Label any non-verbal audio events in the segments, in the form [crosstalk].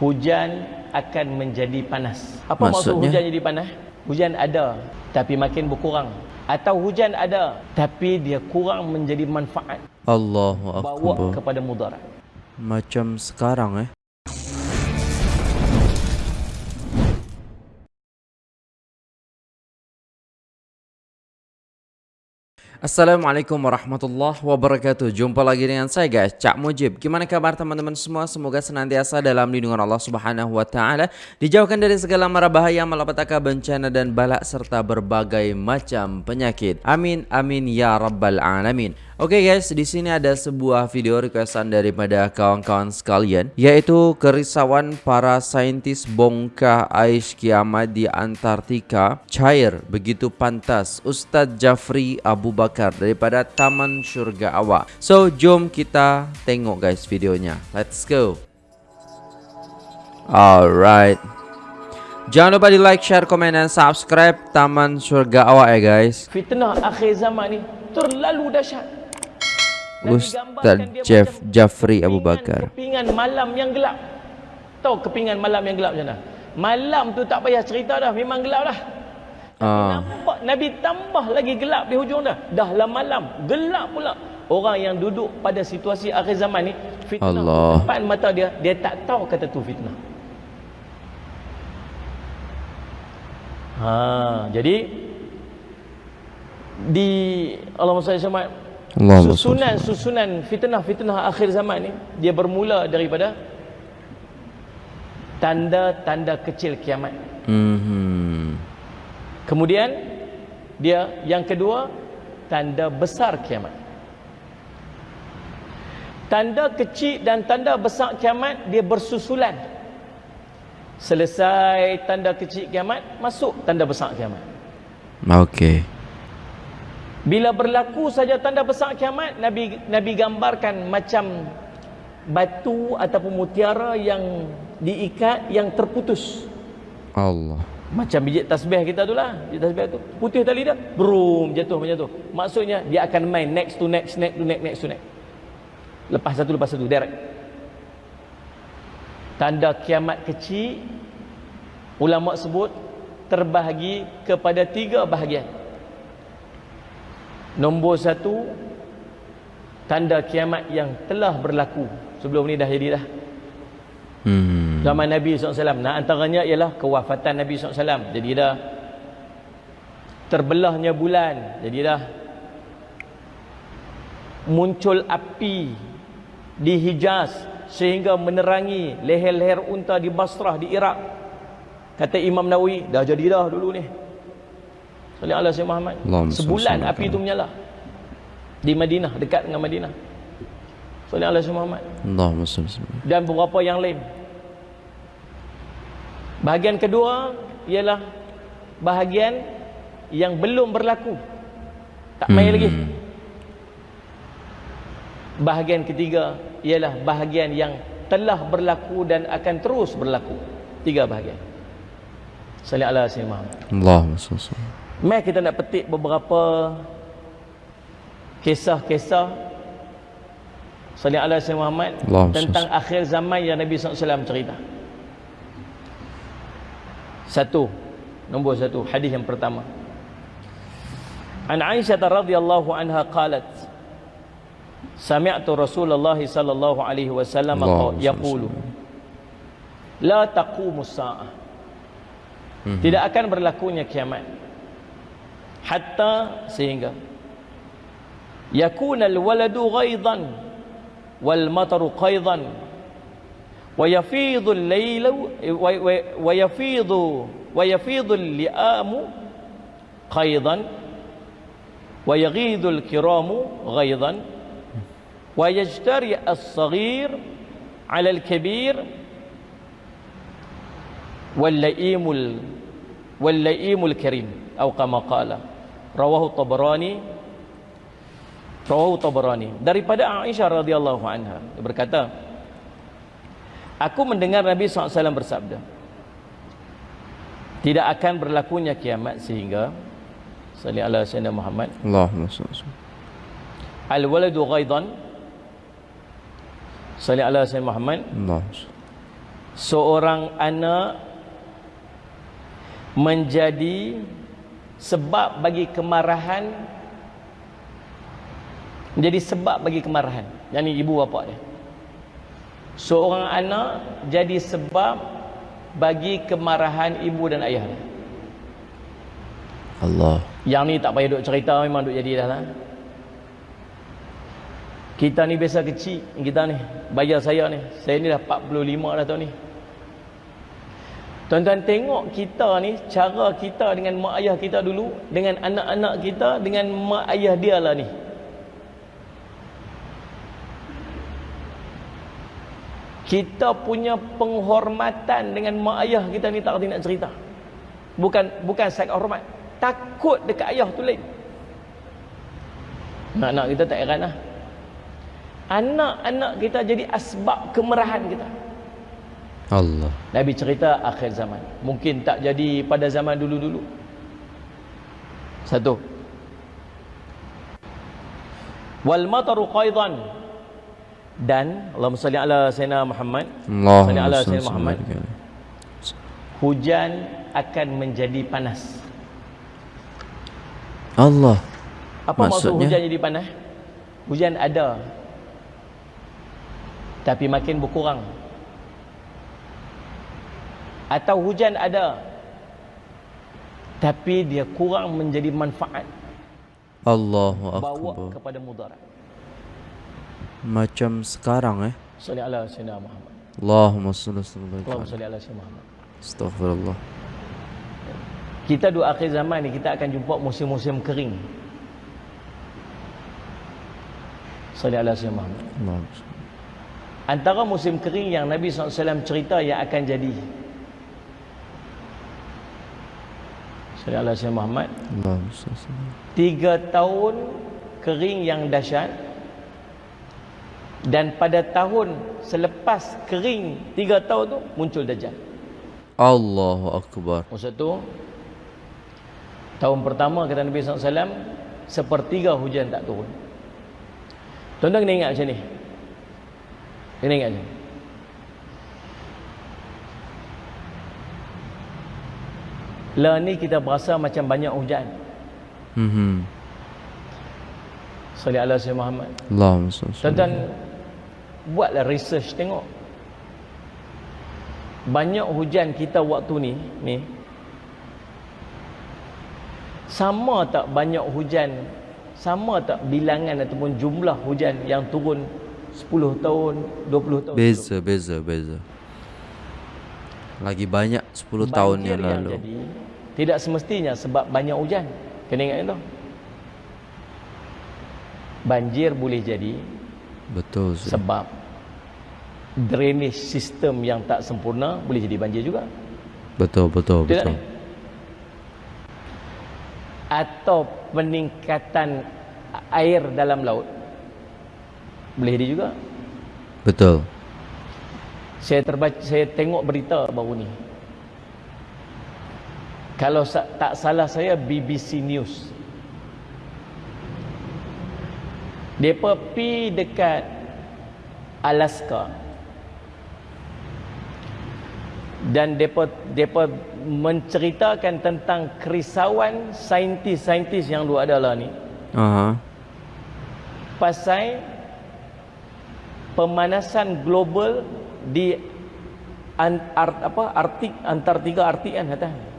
hujan akan menjadi panas. Apa maksud hujan jadi panas? Hujan ada tapi makin berkurang. Atau hujan ada tapi dia kurang menjadi manfaat. Allahu Bawa Akbar. kepada mudarat. Macam sekarang eh. Assalamualaikum warahmatullahi wabarakatuh. Jumpa lagi dengan saya guys. Cak Mujib. Gimana kabar teman-teman semua? Semoga senantiasa dalam lindungan Allah subhanahu wa ta'ala. Dijauhkan dari segala mara bahaya Malapetaka bencana dan balak Serta berbagai macam penyakit. Amin amin ya rabbal alamin Oke okay guys, di sini ada sebuah video requestan daripada kawan-kawan sekalian, yaitu kerisauan para saintis bongkar ais kiamat di Antartika cair begitu pantas. Ustadz Jafri Abu Bakar daripada Taman Surga Awak. So, jom kita tengok guys videonya. Let's go. Alright. Jangan lupa di like, share, komen, dan subscribe Taman Surga Awak ya guys. Fitnah akhir zaman ni terlalu dahsyat. Ustaz Jeff Jafri Abu Bakar. Kepingan malam yang gelap. Tahu kepingan malam yang gelap macam mana? Malam tu tak payah cerita dah, memang gelap dah. Ah. Nampak Nabi tambah lagi gelap di hujung dah. Dah lah malam, gelap pula. Orang yang duduk pada situasi akhir zaman ni, fitnah Allah. depan mata dia, dia tak tahu kata tu fitnah. Ha, jadi di Allahumma salli sama Allahumma susunan susunan fitnah-fitnah akhir zaman ni dia bermula daripada tanda-tanda kecil kiamat. Mhm. Kemudian dia yang kedua tanda besar kiamat. Tanda kecil dan tanda besar kiamat dia bersusulan. Selesai tanda kecil kiamat, masuk tanda besar kiamat. Okey. Bila berlaku saja tanda besar kiamat, Nabi Nabi gambarkan macam batu ataupun mutiara yang diikat yang terputus. Allah. Macam biji tasbih kita tu lah. Biji tasbih tu. Putih tali dia. Brum. Jatuh macam tu. Maksudnya dia akan main next to next, next to next, next to next. Lepas satu, lepas satu. Direct. Tanda kiamat kecil. Ulama sebut terbahagi kepada tiga bahagian. Nombor satu. Tanda kiamat yang telah berlaku. Sebelum ni dah jadi dah. Hmm. Zaman Nabi SAW Nah antaranya ialah kewafatan Nabi SAW Jadi dah Terbelahnya bulan Jadi dah Muncul api Di Hijaz Sehingga menerangi leher-leher unta di Basrah di Iraq Kata Imam Nawawi Dah jadi dah dulu ni Salih Allah Sayyid Muhammad Allahumma Sebulan api itu menyala Di Madinah Dekat dengan Madinah Salih Allah Sayyid Muhammad Allahumma wasallam. dan beberapa yang lain. Bahagian kedua ialah bahagian yang belum berlaku. Tak main Hmm. lagi. Bahagian ketiga ialah bahagian yang telah berlaku dan akan terus berlaku. Tiga bahagian. Salih ala Sayyidina Muhammad. Allahumma salli alaihi. Mai kita nak petik beberapa kisah-kisah Salih ala Sayyidina Muhammad Allahumma tentang akhir zaman yang Nabi SAW cerita. Satu, nombor satu, hadis yang pertama. An Aisyah radhiyallahu anha qalat Sami'tu Rasulullah sallallahu alaihi wasallam yaqulu La taqumu sa'ah Tidak akan berlakunya kiamat Hatta sehingga Yakuna al-waladu ghaidan wal mataru qaidan wa yafidhu al-laylu wa- yafidhu wa yafidhu al-li'amu qaidan wa yaghidhu al-kiramu ghaidan wa yajtari as-saghir 'ala al-kabir واللئيم ال... واللئيم الكريم أو كما قال rawahu tabarani. Rawahu tabarani. Daripada Aisyah radhiyallahu anha berkata aku mendengar Nabi SAW bersabda tidak akan berlakunya kiamat sehingga Salih Allah Sayyidina Muhammad. Allahumma salli al waladu ghaidan Salih ala Sayyidina Muhammad. Allahumma seorang anak menjadi sebab bagi kemarahan menjadi sebab bagi kemarahan. Yang ni ibu bapa dia. Seorang anak jadi sebab bagi kemarahan ibu dan ayah dia. Allah. Yang ni tak payah duk cerita memang duk jadi dah lah. Kita ni biasa kecil kita ni bayar saya ni. Saya ni dah 45 dah tahun ni Tuan-tuan tengok kita ni cara kita dengan mak ayah kita dulu dengan anak-anak kita dengan mak ayah dia lah ni. Kita punya penghormatan dengan mak ayah kita ni tak nak cerita. Bukan bukan saya hormat. Takut dekat ayah tu lain. Anak-anak kita tak heran lah. Anak-anak kita jadi asbab kemerahan kita. Allah. Nabi cerita akhir zaman. Mungkin tak jadi pada zaman dulu-dulu. Satu. Wal mataru qaidan. Dan Allahumma salli ala sayyidina Muhammad. Salli ala sayyidina Muhammad. Hujan akan menjadi panas. Allah. Apa maksud Maksudnya? hujan jadi panas? Hujan ada. Tapi makin berkurang. Atau hujan ada. Tapi dia kurang menjadi manfaat. Allahu Bawa Akbar. kepada mudarat. Macam sekarang eh. Salli ala sayyidina Muhammad. Allahumma salli Allahumma salli ala sayyidina Muhammad. Astaghfirullah. Kita dua akhir zaman ni kita akan jumpa musim-musim kering. Salli ala sayyidina Muhammad. Allahumma. Antara musim kering yang Nabi SAW cerita yang akan jadi. Salli ala sayyidina Muhammad. Tiga tahun kering yang dahsyat dan pada tahun selepas kering tiga tahun tu muncul Dajjal. Allahu Akbar. Maksud tu tahun pertama kata Nabi SAW sepertiga hujan tak turun. Tuan-tuan kena ingat macam ni. Kena ingat macam ni. Lah ni kita berasa macam banyak hujan. Mhm. Salli ala Sayyidina Muhammad. Allahumma salli. Tuan-tuan buatlah research tengok. Banyak hujan kita waktu ni ni sama tak banyak hujan sama tak bilangan ataupun jumlah hujan yang turun 10 tahun 20 tahun Beza, beza, beza. Lagi banyak 10 tahun yang lalu. jadi tidak semestinya sebab banyak hujan kena ingat itu banjir boleh jadi Betul. Zul. sebab drainage sistem yang tak sempurna boleh jadi banjir juga Betul, betul, Betul tak betul. ni? atau peningkatan air dalam laut boleh jadi juga Betul. saya terbaca saya tengok berita baru ni kalau tak salah saya BBC News. Depa pi dekat Alaska. Dan depa depa menceritakan tentang kerisauan saintis-saintis yang dulu ada lah ni. Aha. pasal pemanasan global di an, art, apa? Arktik Antartika Arktik kan kata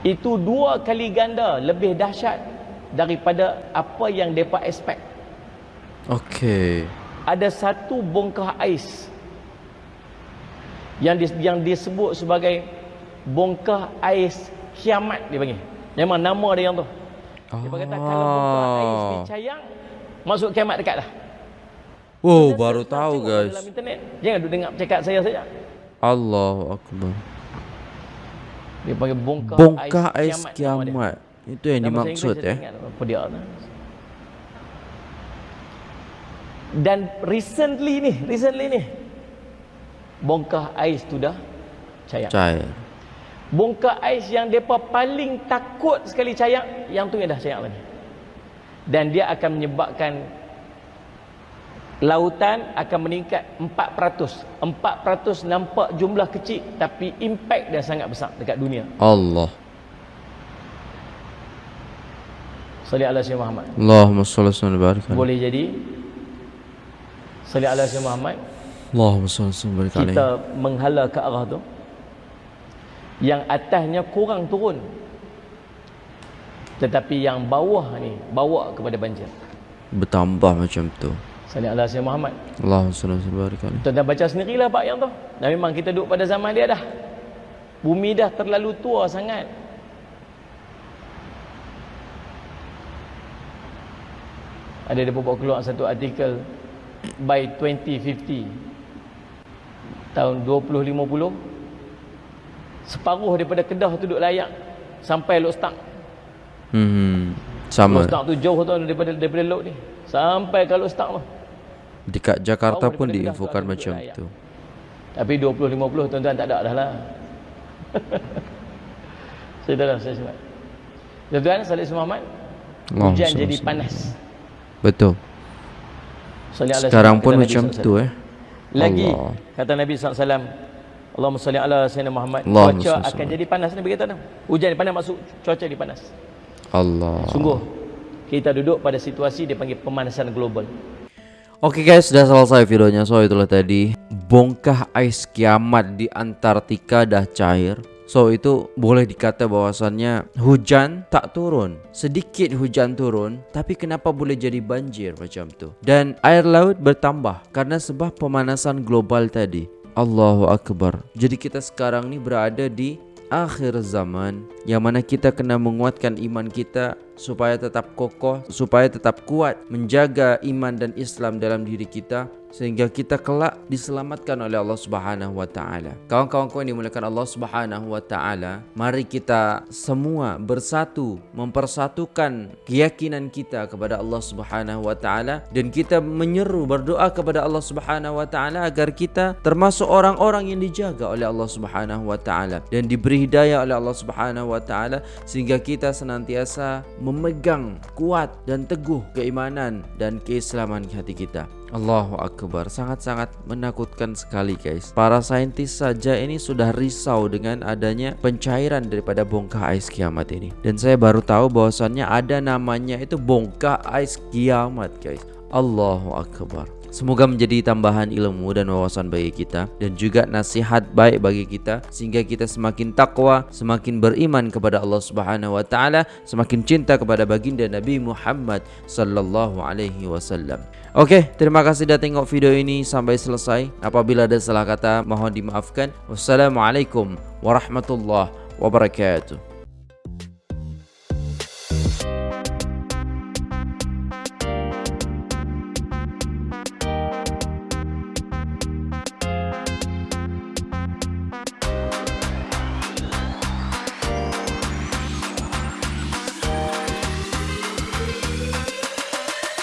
itu dua kali ganda lebih dahsyat daripada apa yang depa expect Okey. ada satu bongkah ais yang dis, yang disebut sebagai bongkah ais kiamat dia panggil memang nama dia yang tu dia kata kalau bongkah ais ni Oh. cayang masuk kiamat dekat dah Wow, Kita baru tahu guys. dalam internet jangan duk dengar cakap saya saja Allahu Akbar. Dia panggil bongkah, Bongkah ais ais kiamat, kiamat. Itu yang Dalam dimaksud Inggeris saya eh. apa dia. Dan recently ni, recently ni bongkah ais tu dah cair. Cair. Bongkah ais yang depa paling takut sekali cair, yang tu yang dah cair lagi. Dan dia akan menyebabkan lautan akan meningkat 4%. 4% nampak jumlah kecil tapi impact dia sangat besar dekat dunia. Allah. Salli ala Sayyidina Muhammad. Allahumma salli wa barik. Boleh jadi Salli ala Sayyidina Muhammad Allahumma salli wa barik kita menghala ke arah tu yang atasnya kurang turun tetapi yang bawah ni bawa kepada banjir Bertambah macam tu. Salli ala Sayyidina Muhammad. Allahumma salli wa barik alaihi. Tuan dah baca sendirilah Pak yang tu. Dan memang kita duduk pada zaman dia dah. Bumi dah terlalu tua sangat. Ada dia bawa keluar satu artikel by 2050 tahun 2050 separuh daripada Kedah tu duduk layak sampai Lok Stang Hmm. Sama. Lok Stang tu jauh tu daripada daripada Lok ni. Sampai ke Lok Stang tu Dekat Jakarta pun diinfokan macam layak. tu. tapi 2050 tuan-tuan tak ada dah lah [laughs] saya dah saya sebut tuan-tuan Salih Muhammad Allahumma hujan jadi panas Betul. Salih Sekarang pun Nabi macam tu eh. Lagi Allah. kata Nabi SAW Allahumma salli ala Sayyidina Muhammad Allahumma Cuaca salli akan jadi panas Nabi kata tu Hujan panas masuk cuaca jadi panas Allah. Sungguh Kita duduk pada situasi dia panggil pemanasan global Oke guys, sudah selesai videonya. So itulah tadi bongkah ais kiamat di Antartika dah cair. So itu boleh dikata bahwasannya hujan tak turun. Sedikit hujan turun, tapi kenapa boleh jadi banjir macam tu? Dan air laut bertambah karena sebab pemanasan global tadi. Allahu Akbar. Jadi kita sekarang ni berada di akhir zaman yang mana kita kena menguatkan iman kita supaya tetap kokoh, supaya tetap kuat menjaga iman dan Islam dalam diri kita sehingga kita kelak diselamatkan oleh Allah Subhanahu wa taala. Kawan-kawanku yang dimuliakan Allah Subhanahu wa taala, mari kita semua bersatu mempersatukan keyakinan kita kepada Allah Subhanahu wa taala dan kita menyeru berdoa kepada Allah Subhanahu wa taala agar kita termasuk orang-orang yang dijaga oleh Allah Subhanahu wa taala dan diberi hidayah oleh Allah Subhanahu wa taala sehingga kita senantiasa memegang kuat dan teguh keimanan dan keislaman hati kita. Allahu Akbar. Sangat-sangat menakutkan sekali guys. Para saintis saja ini sudah risau dengan adanya pencairan daripada bongkah ais kiamat ini. Dan saya baru tahu bahwasannya ada namanya itu bongkah ais kiamat guys. Allahu Akbar Semoga menjadi tambahan ilmu dan wawasan bagi kita dan juga nasihat baik bagi kita sehingga kita semakin takwa, semakin beriman kepada Allah Subhanahu wa taala, semakin cinta kepada baginda Nabi Muhammad sallallahu alaihi wasallam. Oke, terima kasih sudah tengok video ini sampai selesai. Apabila ada salah kata mohon dimaafkan. Wassalamualaikum warahmatullahi wabarakatuh.